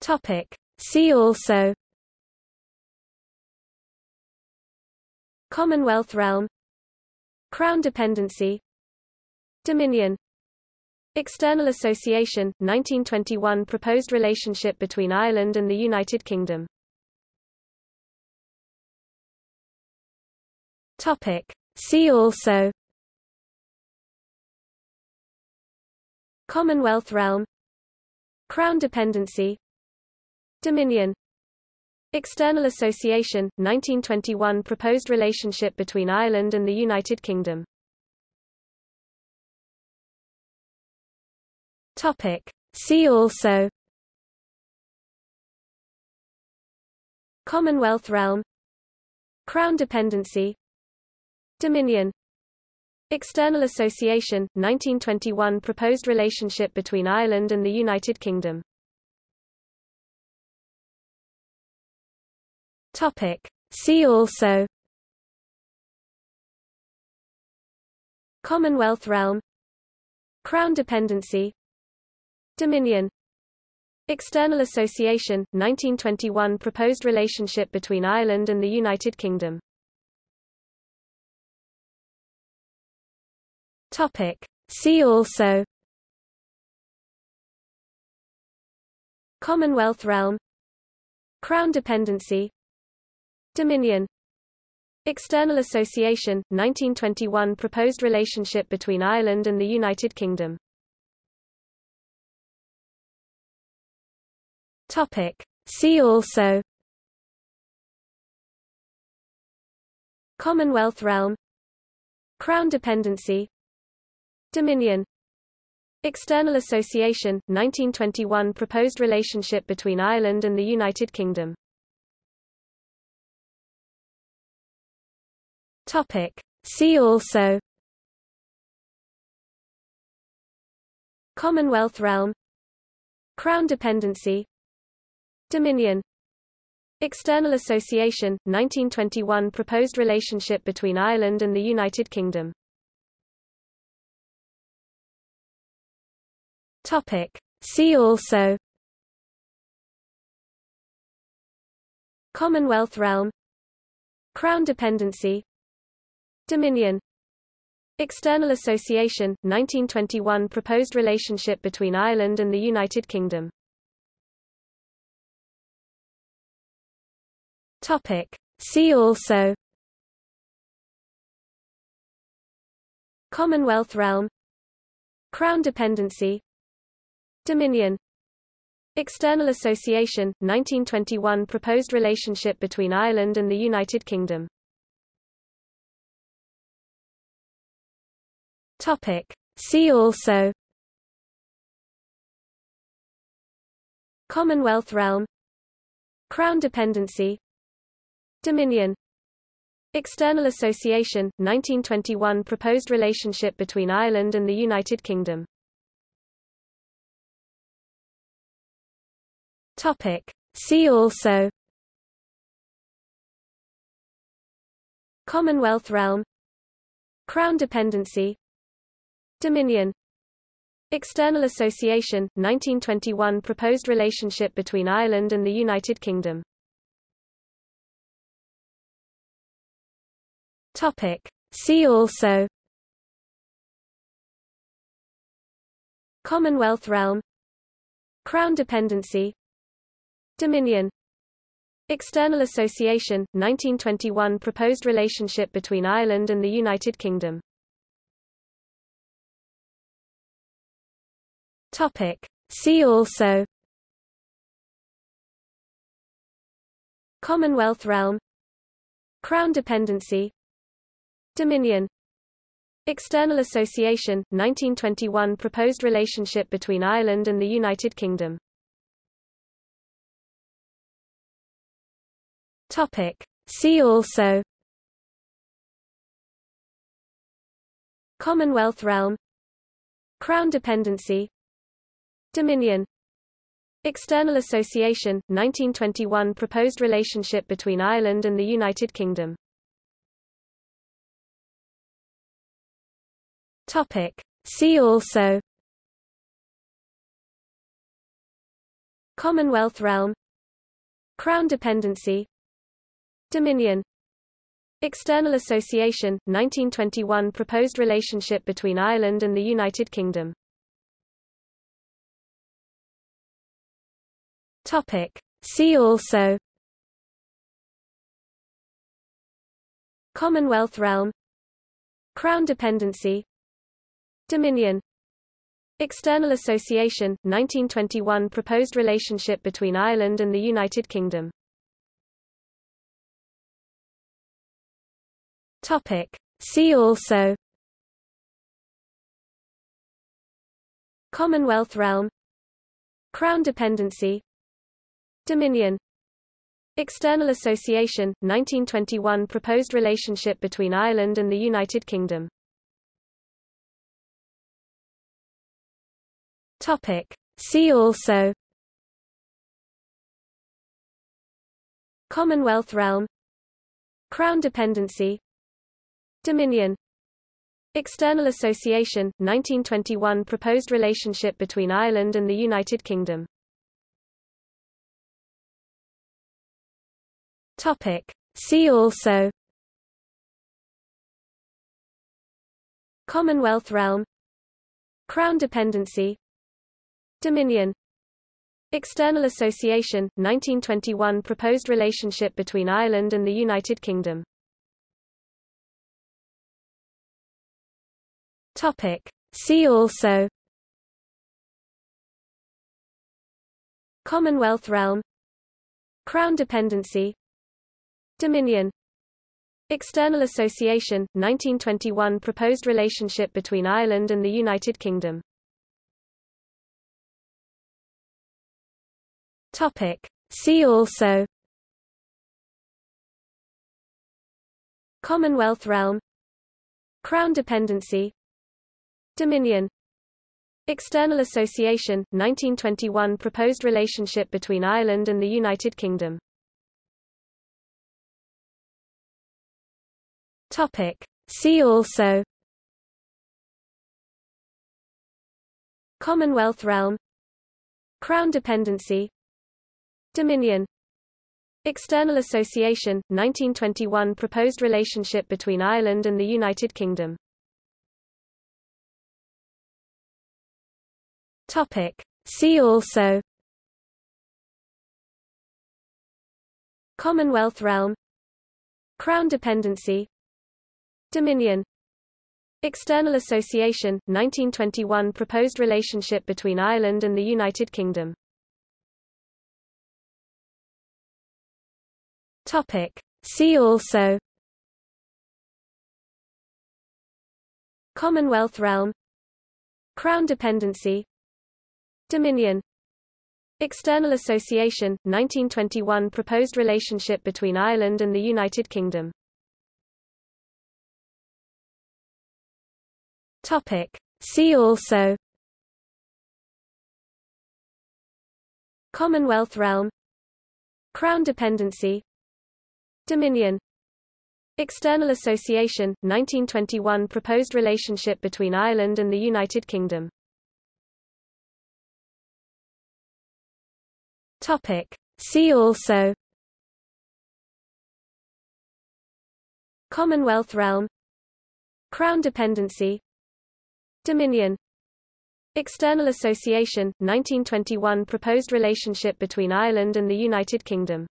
Topic. See also. Commonwealth realm. Crown dependency. Dominion. External Association, 1921 proposed relationship between Ireland and the United Kingdom. Topic. See also. Commonwealth realm. Crown dependency Dominion. External Association, 1921 proposed relationship between Ireland and the United Kingdom. Topic. See also. Commonwealth realm. Crown dependency. Dominion. External Association, 1921 proposed relationship between Ireland and the United Kingdom Topic. See also Commonwealth realm Crown dependency Dominion External Association, 1921 proposed relationship between Ireland and the United Kingdom Topic. See also Commonwealth realm Crown dependency Dominion. External Association, 1921 proposed relationship between Ireland and the United Kingdom. Topic. See also. Commonwealth realm. Crown dependency. Dominion. External Association, 1921 proposed relationship between Ireland and the United Kingdom Topic. See also. Commonwealth realm. Crown dependency. Dominion. External Association, 1921 proposed relationship between Ireland and the United Kingdom. Topic. See also. Commonwealth realm. Crown dependency Dominion. External Association, 1921 proposed relationship between Ireland and the United Kingdom. Topic. See also. Commonwealth realm. Crown dependency. Dominion. External Association, 1921 proposed relationship between Ireland and the United Kingdom Topic. See also. Commonwealth realm. Crown dependency. Dominion. External Association, 1921 proposed relationship between Ireland and the United Kingdom. Topic. See also. Commonwealth realm. Crown dependency Dominion. External Association, 1921 proposed relationship between Ireland and the United Kingdom. Topic. See also. Commonwealth realm. Crown dependency. Dominion. External Association, 1921 proposed relationship between Ireland and the United Kingdom Topic. See also Commonwealth realm Crown dependency Dominion External Association, 1921 proposed relationship between Ireland and the United Kingdom Topic. See also Commonwealth realm Crown dependency Dominion. External Association, 1921 proposed relationship between Ireland and the United Kingdom. Topic. See also. Commonwealth realm. Crown dependency. Dominion. External Association, 1921 proposed relationship between Ireland and the United Kingdom. Topic. See also Commonwealth realm Crown dependency Dominion External Association, 1921 proposed relationship between Ireland and the United Kingdom Topic. See also Commonwealth realm Crown dependency Dominion. External Association, 1921 proposed relationship between Ireland and the United Kingdom. Topic. See also. Commonwealth realm. Crown dependency. Dominion. External Association, 1921 proposed relationship between Ireland and the United Kingdom Topic. See also. Commonwealth realm. Crown dependency. Dominion. External Association, 1921 proposed relationship between Ireland and the United Kingdom. Topic. See also. Commonwealth realm. Crown dependency Dominion. External Association, 1921 proposed relationship between Ireland and the United Kingdom. Topic. See also. Commonwealth realm. Crown dependency. Dominion. External Association, 1921 proposed relationship between Ireland and the United Kingdom Topic. See also. Commonwealth realm. Crown dependency. Dominion. External Association, 1921 proposed relationship between Ireland and the United Kingdom. Topic. See also. Commonwealth realm. Crown dependency Dominion. External Association, 1921 proposed relationship between Ireland and the United Kingdom. Topic. See also. Commonwealth realm. Crown dependency. Dominion. External Association, 1921 proposed relationship between Ireland and the United Kingdom Topic. See also Commonwealth realm Crown dependency Dominion External Association, 1921 proposed relationship between Ireland and the United Kingdom Topic. See also Commonwealth realm Crown dependency Dominion. External Association, 1921 proposed relationship between Ireland and the United Kingdom